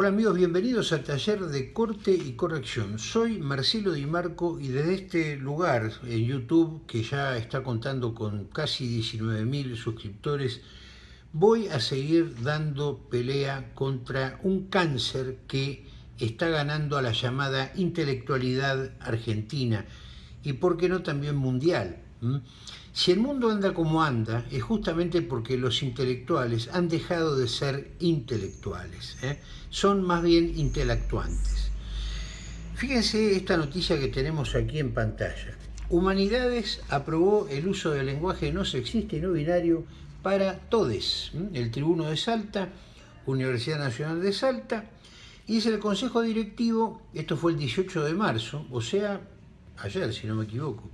Hola amigos, bienvenidos al taller de corte y corrección. Soy Marcelo Di Marco y desde este lugar en YouTube, que ya está contando con casi 19.000 suscriptores, voy a seguir dando pelea contra un cáncer que está ganando a la llamada intelectualidad argentina y por qué no también mundial. Si el mundo anda como anda, es justamente porque los intelectuales han dejado de ser intelectuales, ¿eh? son más bien intelectuantes. Fíjense esta noticia que tenemos aquí en pantalla. Humanidades aprobó el uso del lenguaje no sexista y no binario para todes. El Tribuno de Salta, Universidad Nacional de Salta, y es el Consejo Directivo, esto fue el 18 de marzo, o sea, ayer si no me equivoco,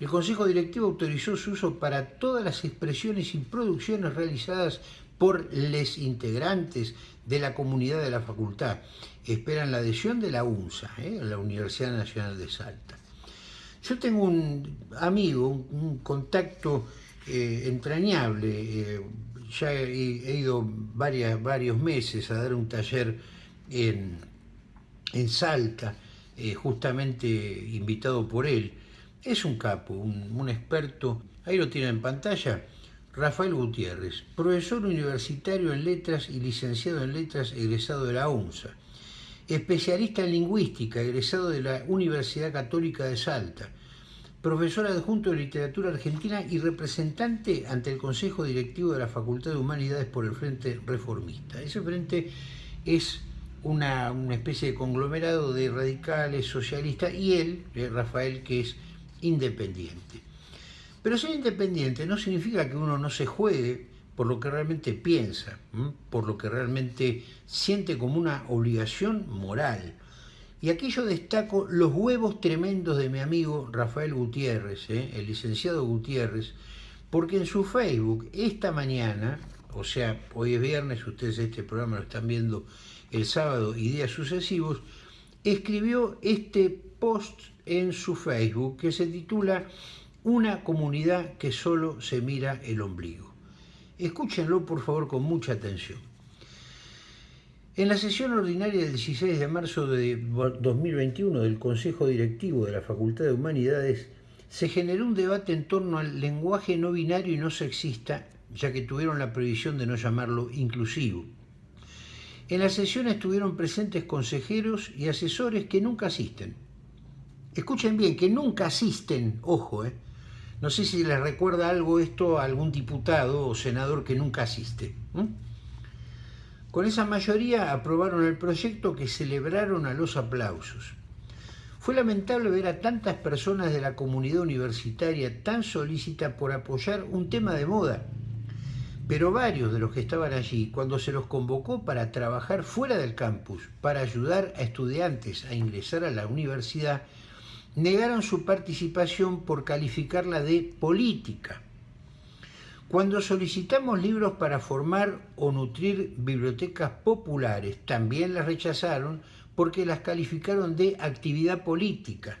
el Consejo Directivo autorizó su uso para todas las expresiones y producciones realizadas por les integrantes de la comunidad de la facultad. Esperan la adhesión de la UNSA, ¿eh? la Universidad Nacional de Salta. Yo tengo un amigo, un, contacto eh, entrañable, eh, ya he, ido varios meses a dar un taller en, en Salta, justamente invitado por él, es un capo, un, experto, ahí lo tienen en pantalla, Rafael Gutiérrez, profesor universitario en letras y licenciado en letras egresado de la UNSA, especialista en lingüística egresado de la Universidad Católica de Salta, profesor adjunto de literatura argentina y representante ante el Consejo Directivo de la Facultad de Humanidades por el Frente Reformista. Ese frente es una, una especie de conglomerado de radicales, socialistas, y él, eh, Rafael, que es independiente. Pero ser independiente no significa que uno no se juegue por lo que realmente piensa, por lo que realmente siente como una obligación moral. Y aquí yo destaco los huevos tremendos de mi amigo Rafael Gutiérrez, ¿eh? el licenciado Gutiérrez, porque en su Facebook esta mañana, o sea, hoy es viernes, ustedes este programa lo están viendo el sábado y días sucesivos, escribió este post en su Facebook que se titula Una comunidad que solo se mira el ombligo. Escúchenlo por favor con mucha atención. En la sesión ordinaria del 16 de marzo de 2021 del Consejo Directivo de la Facultad de Humanidades se generó un debate en torno al lenguaje no binario y no sexista, ya que tuvieron la prohibición de no llamarlo inclusivo. En la sesión estuvieron presentes consejeros y asesores que nunca asisten, Escuchen bien, que nunca asisten, ojo, eh. no sé si les recuerda algo esto a algún diputado o senador que nunca asiste. Con esa mayoría aprobaron el proyecto que celebraron a los aplausos. Fue lamentable ver a tantas personas de la comunidad universitaria tan solícitas por apoyar un tema de moda, pero varios de los que estaban allí, cuando se los convocó para trabajar fuera del campus, para ayudar a estudiantes a ingresar a la universidad, negaron su participación por calificarla de política. Cuando solicitamos libros para formar o nutrir bibliotecas populares, también las rechazaron porque las calificaron de actividad política.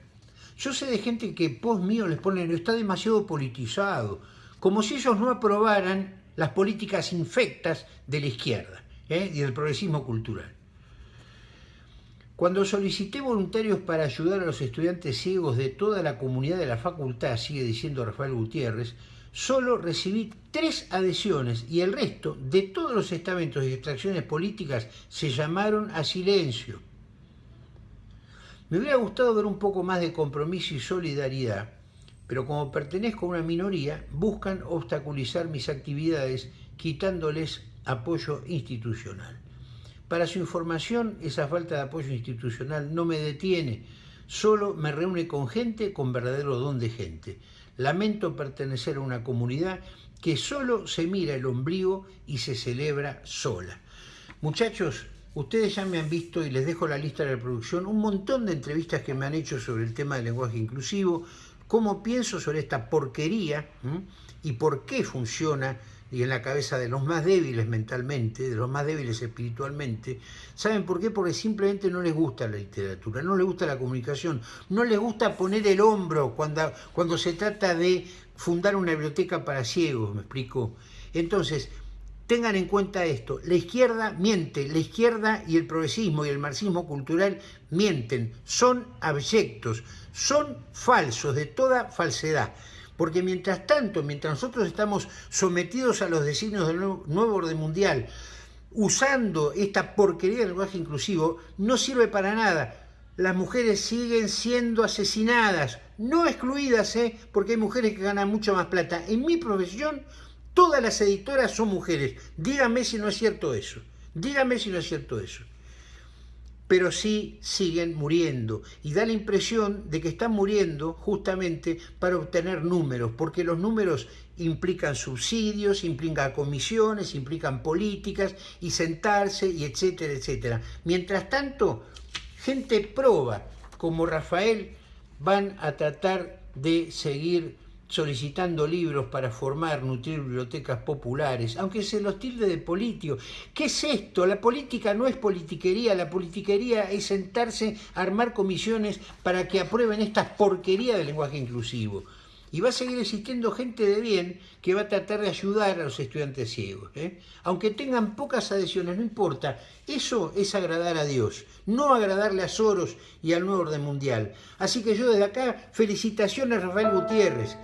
Yo sé de gente que post mío les ponen, está demasiado politizado, como si ellos no aprobaran las políticas infectas de la izquierda ¿eh? y del progresismo cultural. Cuando solicité voluntarios para ayudar a los estudiantes ciegos de toda la comunidad de la facultad, sigue diciendo Rafael Gutiérrez, solo recibí tres adhesiones y el resto de todos los estamentos y extracciones políticas se llamaron a silencio. Me hubiera gustado ver un poco más de compromiso y solidaridad, pero como pertenezco a una minoría, buscan obstaculizar mis actividades quitándoles apoyo institucional. Para su información, esa falta de apoyo institucional no me detiene, solo me reúne con gente con verdadero don de gente. Lamento pertenecer a una comunidad que solo se mira el ombligo y se celebra sola. Muchachos, ustedes ya me han visto y les dejo la lista de reproducción, un montón de entrevistas que me han hecho sobre el tema del lenguaje inclusivo, cómo pienso sobre esta porquería y por qué funciona y en la cabeza de los más débiles mentalmente, de los más débiles espiritualmente. ¿Saben por qué? Porque simplemente no les gusta la literatura, no les gusta la comunicación, no les gusta poner el hombro cuando, cuando se trata de fundar una biblioteca para ciegos, me explico. Entonces, tengan en cuenta esto, la izquierda miente, la izquierda y el progresismo y el marxismo cultural mienten, son abyectos, son falsos, de toda falsedad. Porque mientras tanto, mientras nosotros estamos sometidos a los designios del nuevo, orden mundial, usando esta porquería del lenguaje inclusivo, no sirve para nada. Las mujeres siguen siendo asesinadas, no excluidas, ¿eh? porque hay mujeres que ganan mucho más plata. En mi profesión Todas las editoras son mujeres. Dígame si no es cierto eso. Dígame si no es cierto eso. Pero sí siguen muriendo. Y da la impresión de que están muriendo justamente para obtener números, porque los números implican subsidios, implican comisiones, implican políticas, y sentarse, y etcétera, etcétera. Mientras tanto, gente proba, como Rafael, van a tratar de seguir solicitando libros para formar, nutrir bibliotecas populares, aunque se los tilde de politio. ¿Qué es esto? La política no es politiquería, la politiquería es sentarse a armar comisiones para que aprueben estas porquerías del lenguaje inclusivo. Y va a seguir existiendo gente de bien que va a tratar de ayudar a los estudiantes ciegos. ¿eh? Aunque tengan pocas adhesiones, no importa. Eso es agradar a Dios, no agradarle a Soros y al nuevo orden mundial. Así que yo desde acá, felicitaciones a Rafael Gutiérrez.